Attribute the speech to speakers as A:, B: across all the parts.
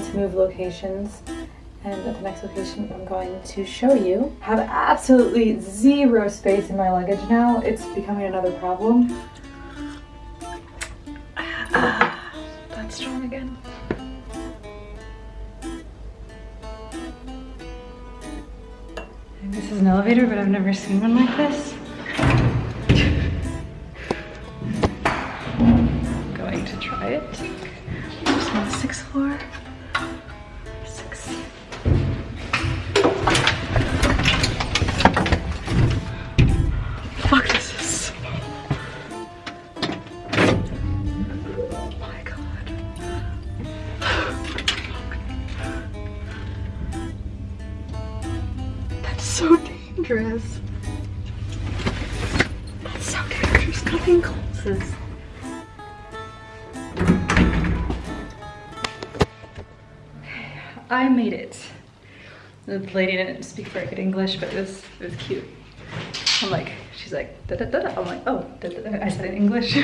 A: me to move locations and at the next location I'm going to show you. I have absolutely zero space in my luggage now. It's becoming another problem. that's strong again. And this is an elevator, but I've never seen one like this. So dangerous. That's so dangerous. Nothing closes. I made it. The lady didn't speak very good English, but it was it was cute. I'm like, she's like, da da da. da. I'm like, oh, da da da. I said in English.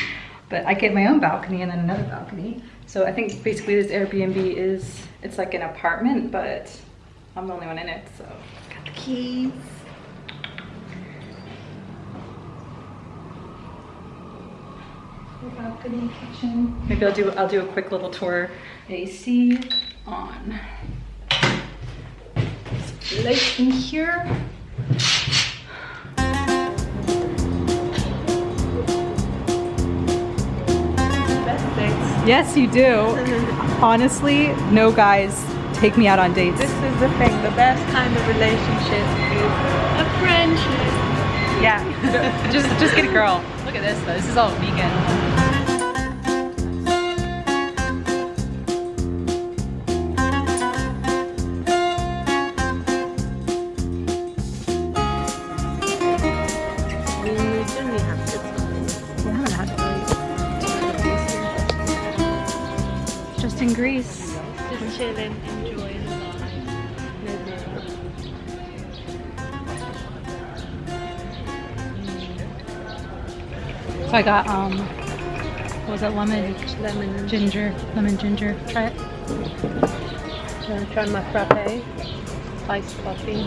A: but I get my own balcony and then another balcony. So I think basically this Airbnb is, it's like an apartment, but I'm the only one in it. So keys. balcony kitchen. Maybe I'll do I'll do a quick little tour. AC on. Light in here.
B: Yes, you do. Honestly, no guys take me out on dates.
C: This is the thing, the best kind of relationship is a friendship.
B: Yeah, just just get a girl. Look at this though. This is all vegan.
C: We usually have to
B: We haven't had really Just in Greece.
C: Just chill and enjoy the
B: So I got um, what was it? Lemon.
C: Lemon.
B: ginger, lemon ginger. Try it.
C: Uh, try my frappe. Iced coffee.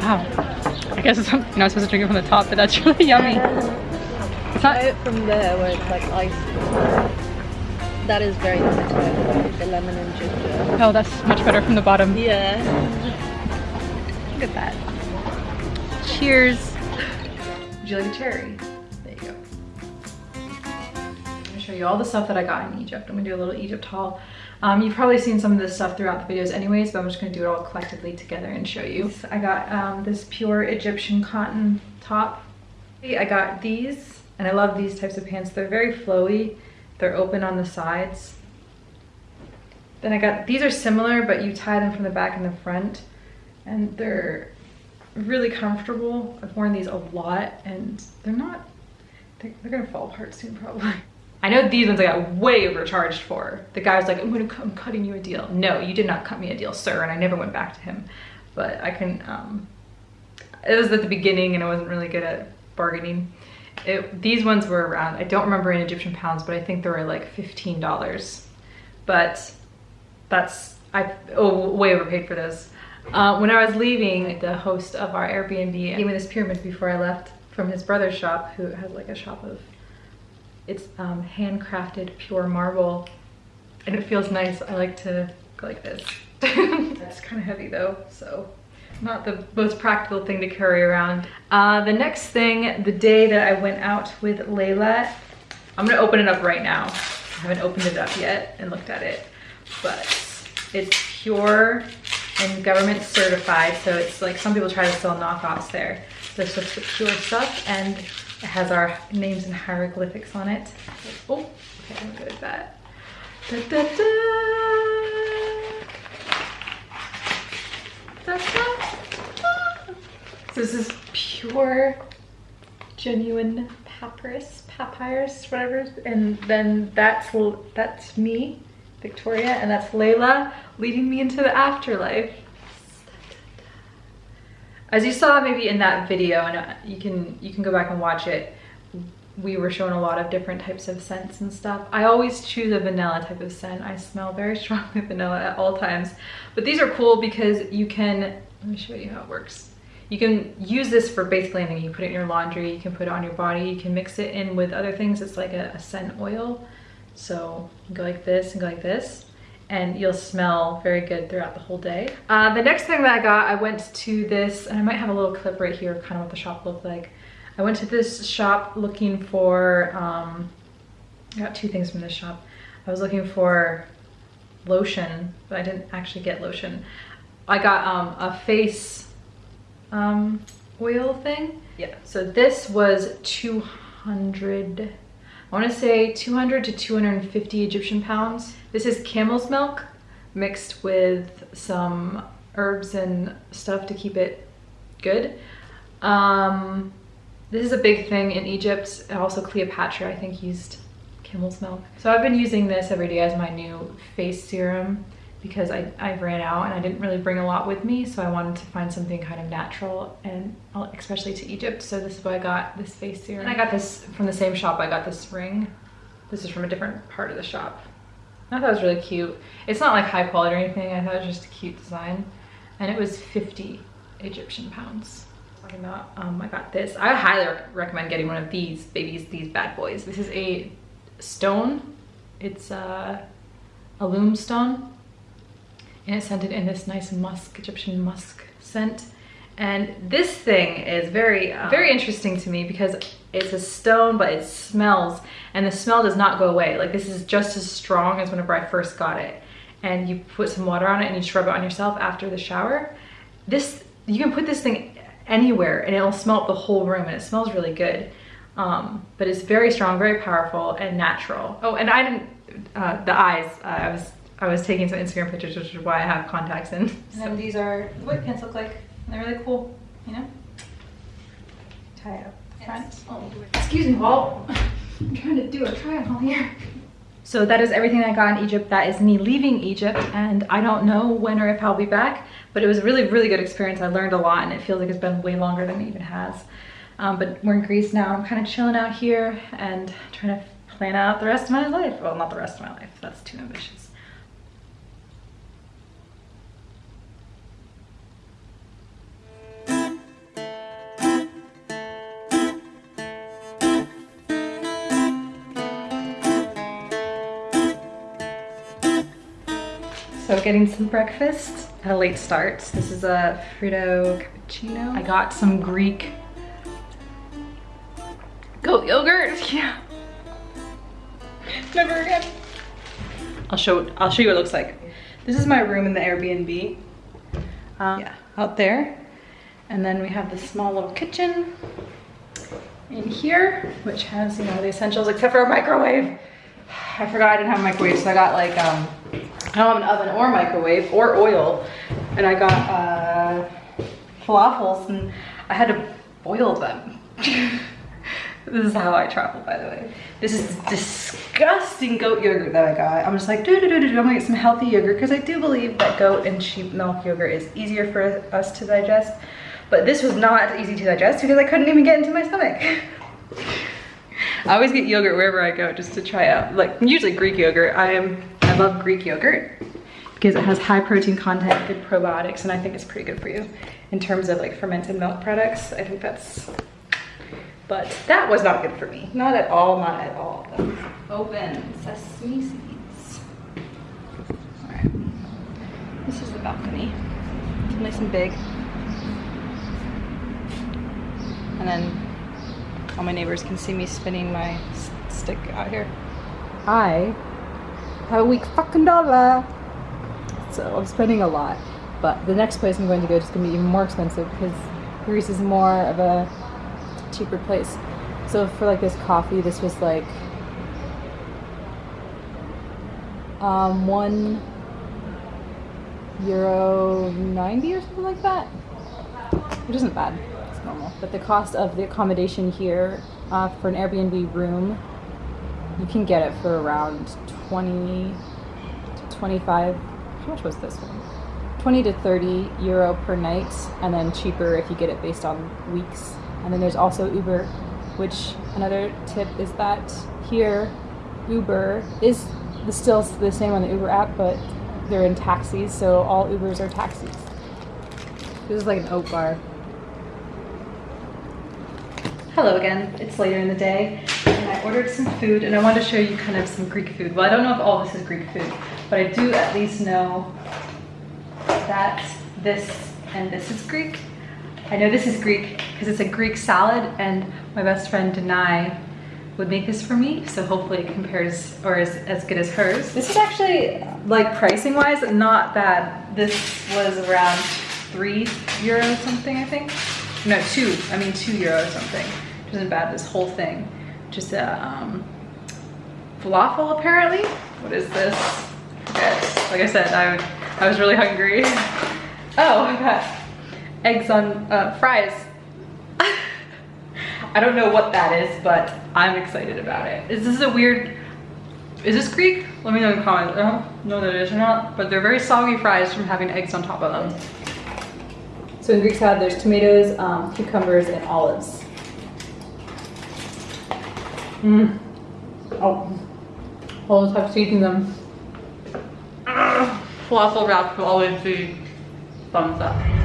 B: Wow. I guess it's, you're not supposed to drink it from the top, but that's really yummy. It's
C: Try
B: not.
C: it from there where it's like iced. That is very limited. The lemon and ginger.
B: Oh, that's much better from the bottom.
C: Yeah.
B: Look at that. Cheers. Would you like a cherry? There you go. I'm gonna show you all the stuff that I got in Egypt. I'm gonna do a little Egypt haul. Um, you've probably seen some of this stuff throughout the videos anyways, but I'm just gonna do it all collectively together and show you. I got um, this pure Egyptian cotton top. I got these, and I love these types of pants. They're very flowy. They're open on the sides. Then I got, these are similar, but you tie them from the back and the front. And they're really comfortable. I've worn these a lot and they're not, they're, they're gonna fall apart soon probably. I know these ones I got way overcharged for. The guy was like, I'm gonna, I'm cutting you a deal. No, you did not cut me a deal, sir. And I never went back to him. But I can, um, it was at the beginning and I wasn't really good at bargaining. It, these ones were around, I don't remember in Egyptian pounds, but I think they were like $15. But that's, I oh, way overpaid for those. Uh, when I was leaving, the host of our Airbnb gave me this pyramid before I left from his brother's shop, who has like a shop of, it's um, handcrafted pure marble, and it feels nice. I like to go like this. it's kind of heavy though, so not the most practical thing to carry around. Uh, the next thing, the day that I went out with Layla, I'm gonna open it up right now. I haven't opened it up yet and looked at it, but it's pure and government certified. So it's like some people try to sell knockoffs there. This is pure stuff and it has our names and hieroglyphics on it. Oh, okay, I'm good at that. Da, da. Da, da. So this is pure, genuine papyrus, papyrus, whatever. And then that's that's me, Victoria, and that's Layla leading me into the afterlife. As you saw maybe in that video, and uh, you can you can go back and watch it. we were shown a lot of different types of scents and stuff. I always choose a vanilla type of scent. I smell very strongly vanilla at all times. But these are cool because you can, let me show you how it works. You can use this for basically anything. You put it in your laundry, you can put it on your body, you can mix it in with other things. It's like a, a scent oil. So you go like this and go like this and you'll smell very good throughout the whole day. Uh, the next thing that I got, I went to this, and I might have a little clip right here, kind of what the shop looked like. I went to this shop looking for, um, I got two things from this shop. I was looking for lotion, but I didn't actually get lotion. I got um, a face um, oil thing. Yeah, so this was 200, I wanna say 200 to 250 Egyptian pounds. This is camel's milk mixed with some herbs and stuff to keep it good. Um, this is a big thing in Egypt. Also Cleopatra, I think, used camel's milk. So I've been using this every day as my new face serum because I, I ran out and I didn't really bring a lot with me. So I wanted to find something kind of natural and uh, especially to Egypt. So this is why I got this face serum. And I got this from the same shop. I got this ring. This is from a different part of the shop. I thought it was really cute. It's not like high quality or anything. I thought it was just a cute design. And it was 50 Egyptian pounds. Talking um, I got this. I highly rec recommend getting one of these babies, these bad boys. This is a stone. It's uh, alum stone. And it's scented in this nice musk, Egyptian musk scent. And this thing is very, uh, very interesting to me because it's a stone, but it smells and the smell does not go away. Like this is just as strong as whenever I first got it. And you put some water on it and you scrub it on yourself after the shower. This, you can put this thing anywhere and it'll smell up the whole room and it smells really good. Um, but it's very strong, very powerful and natural. Oh, and I didn't, uh, the eyes, uh, I was I was taking some Instagram pictures, which is why I have contacts in. So these are what pants look like. They're really cool, you know? Tie it up front. Oh, excuse me, Walt. I'm trying to do a try on here. So that is everything I got in Egypt. That is me leaving Egypt and I don't know when or if I'll be back, but it was a really, really good experience. I learned a lot and it feels like it's been way longer than it even has. Um, but we're in Greece now. I'm kind of chilling out here and trying to plan out the rest of my life. Well, not the rest of my life. That's too ambitious. Getting some breakfast at a late start. This is a Freddo cappuccino. I got some Greek goat yogurt. Yeah. Never again. I'll show I'll show you what it looks like. This is my room in the Airbnb. Um, yeah, out there. And then we have this small little kitchen in here, which has, you know, the essentials except for a microwave. I forgot I didn't have a microwave, so I got like, um, I don't have an oven or microwave or oil. And I got uh, falafels and I had to boil them. this is how I travel, by the way. This is disgusting goat yogurt that I got. I'm just like, do do do do. I'm gonna get some healthy yogurt because I do believe that goat and sheep milk yogurt is easier for us to digest. But this was not easy to digest because I couldn't even get into my stomach. I always get yogurt wherever I go just to try out. Like usually Greek yogurt. I am I love Greek yogurt because it has high protein content, good probiotics, and I think it's pretty good for you in terms of like fermented milk products. I think that's but that was not good for me. Not at all, not at all. Open sesame seeds. All right, this is the balcony. It's nice and big. And then all my neighbors can see me spinning my stick out here. I a week fucking dollar. So I'm spending a lot. But the next place I'm going to go is going to be even more expensive because Greece is more of a cheaper place. So for like this coffee, this was like um, one euro 90 or something like that, which isn't bad, it's normal. But the cost of the accommodation here uh, for an Airbnb room, you can get it for around 20 to 25, how much was this one? 20 to 30 euro per night and then cheaper if you get it based on weeks and then there's also Uber
D: which another tip is that here Uber is the, still the same on the Uber app, but they're in taxis, so all Ubers are taxis. This is like an oat bar.
B: Hello again, it's later in the day Ordered some food and I wanted to show you kind of some Greek food. Well, I don't know if all this is Greek food, but I do at least know that this and this is Greek. I know this is Greek because it's a Greek salad and my best friend Denai would make this for me. So hopefully it compares or is as good as hers. This is actually like pricing wise, not bad. This was around three euros something, I think. No, two, I mean two euros or something. Which isn't bad, this whole thing. Just a um, falafel apparently. What is this? Forget. Like I said, I, I was really hungry. Oh, I got eggs on uh, fries. I don't know what that is, but I'm excited about it. Is this a weird, is this Greek? Let me know in the comments. I don't know that it is or not, but they're very soggy fries from having eggs on top of them. So in Greek salad, there's tomatoes, um, cucumbers, and olives. Mmm. Oh, always have eaten them. Ah, falafel wrap will always be thumbs up.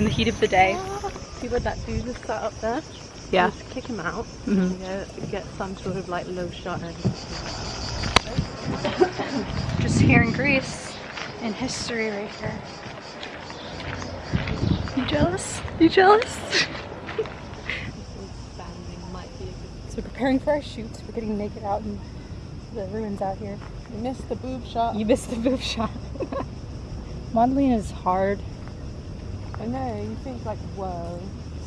B: In the heat of the day.
C: People that dude just sat up there,
B: Yeah.
C: just kick him out.
B: Mhm.
C: Get, get some sort of like low shot. And
B: Just here in Greece, in history right here. You jealous? You jealous?
C: banding might be a good.
D: So we're preparing for our shoot. We're getting naked out in the ruins out here.
C: You missed the boob shot.
D: You missed the boob shot. Modeling is hard.
C: I know. You think like, whoa,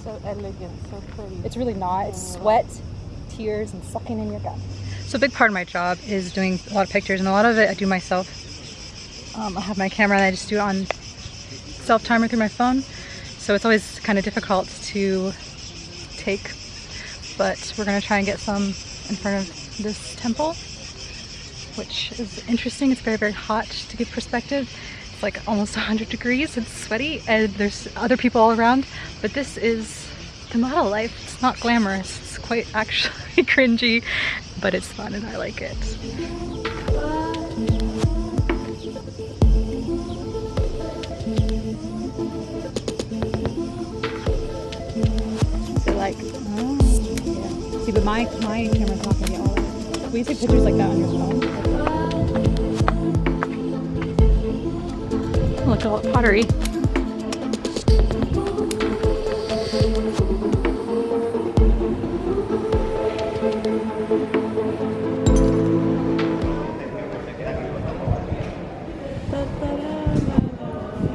C: so elegant, so pretty.
D: It's really not. It's sweat, tears, and sucking in your gut.
B: So a big part of my job is doing a lot of pictures and a lot of it I do myself. Um, I have my camera and I just do it on self-timer through my phone. So it's always kind of difficult to take, but we're gonna try and get some in front of this temple, which is interesting. It's very, very hot to give perspective. Like almost 100 degrees, it's sweaty and there's other people all around, but this is the model life. It's not glamorous. It's quite actually cringy, but it's fun and I like it.
D: Like, oh. See, but my my camera's not gonna get all it. You take pictures like that on your phone?
B: Look all pottery.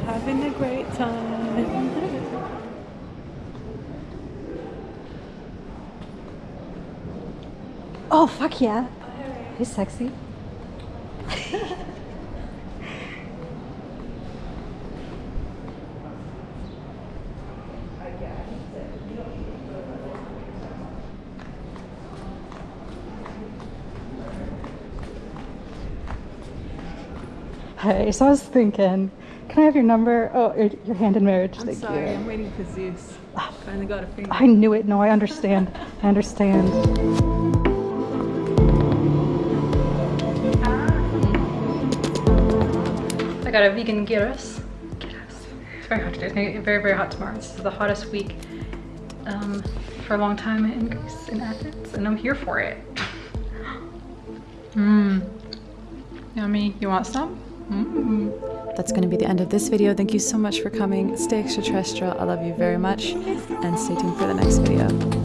C: Having a great time.
B: Oh, fuck yeah. He's sexy. Hey, so I was thinking, can I have your number? Oh, your, your hand in marriage.
C: I'm
B: Thank
C: sorry,
B: you.
C: I'm waiting for Zeus. Finally got a finger.
B: I knew it. No, I understand. I understand. I got a vegan gyros. Gyros. It's very hot today. It's gonna get very, very hot tomorrow. This is the hottest week um, for a long time in Greece, in Athens, and I'm here for it. Mmm. Yummy. You want some? Mm-hmm. That's going to be the end of this video. Thank you so much for coming. Stay extraterrestrial. I love you very much. And stay tuned for the next video.